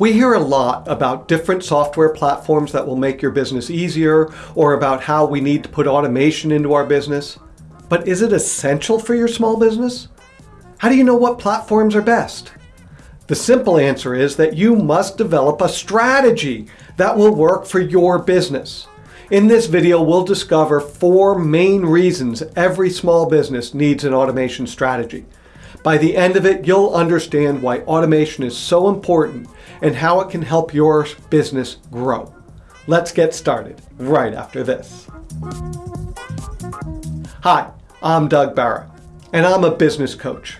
We hear a lot about different software platforms that will make your business easier or about how we need to put automation into our business. But is it essential for your small business? How do you know what platforms are best? The simple answer is that you must develop a strategy that will work for your business. In this video, we'll discover four main reasons every small business needs an automation strategy. By the end of it, you'll understand why automation is so important and how it can help your business grow. Let's get started right after this. Hi, I'm Doug Barra, and I'm a business coach.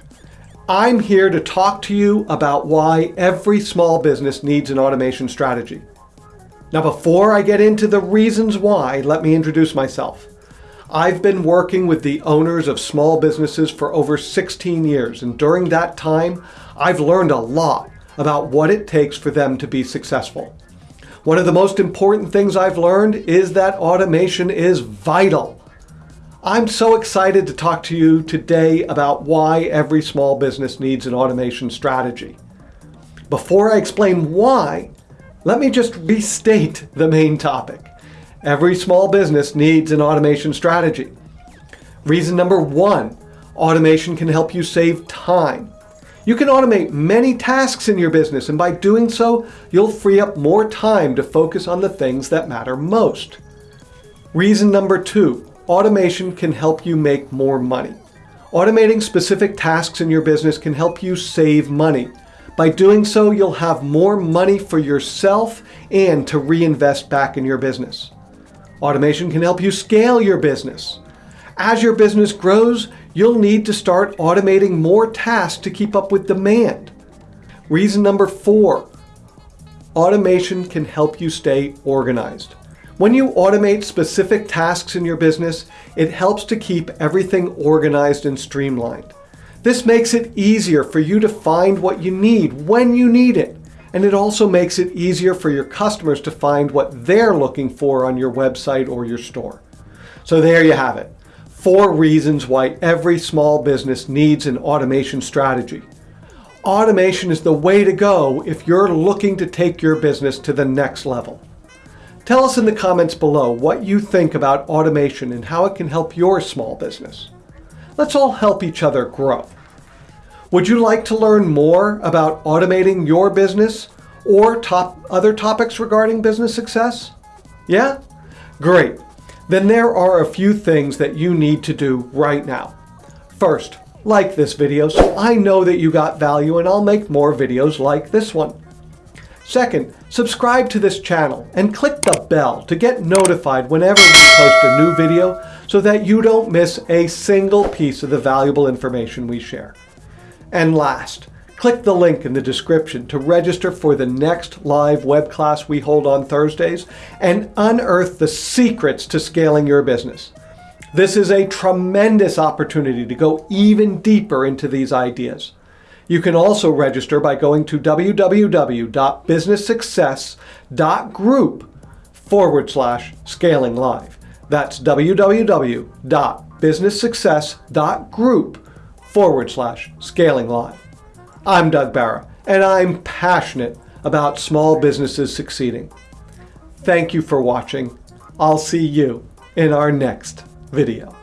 I'm here to talk to you about why every small business needs an automation strategy. Now, before I get into the reasons why, let me introduce myself. I've been working with the owners of small businesses for over 16 years, and during that time, I've learned a lot about what it takes for them to be successful. One of the most important things I've learned is that automation is vital. I'm so excited to talk to you today about why every small business needs an automation strategy. Before I explain why, let me just restate the main topic. Every small business needs an automation strategy. Reason number one, automation can help you save time. You can automate many tasks in your business and by doing so, you'll free up more time to focus on the things that matter most. Reason number two, automation can help you make more money. Automating specific tasks in your business can help you save money. By doing so, you'll have more money for yourself and to reinvest back in your business. Automation can help you scale your business. As your business grows, you'll need to start automating more tasks to keep up with demand. Reason number four, automation can help you stay organized. When you automate specific tasks in your business, it helps to keep everything organized and streamlined. This makes it easier for you to find what you need when you need it and it also makes it easier for your customers to find what they're looking for on your website or your store. So there you have it. Four reasons why every small business needs an automation strategy. Automation is the way to go if you're looking to take your business to the next level. Tell us in the comments below what you think about automation and how it can help your small business. Let's all help each other grow. Would you like to learn more about automating your business or top other topics regarding business success? Yeah? Great. Then there are a few things that you need to do right now. First, like this video so I know that you got value and I'll make more videos like this one. Second, subscribe to this channel and click the bell to get notified whenever we post a new video so that you don't miss a single piece of the valuable information we share. And last, click the link in the description to register for the next live web class we hold on Thursdays and unearth the secrets to scaling your business. This is a tremendous opportunity to go even deeper into these ideas. You can also register by going to www.businesssuccess.group forward slash scaling live. That's www.businesssuccess.group forward slash scaling live. I'm Doug Barra, and I'm passionate about small businesses succeeding. Thank you for watching. I'll see you in our next video.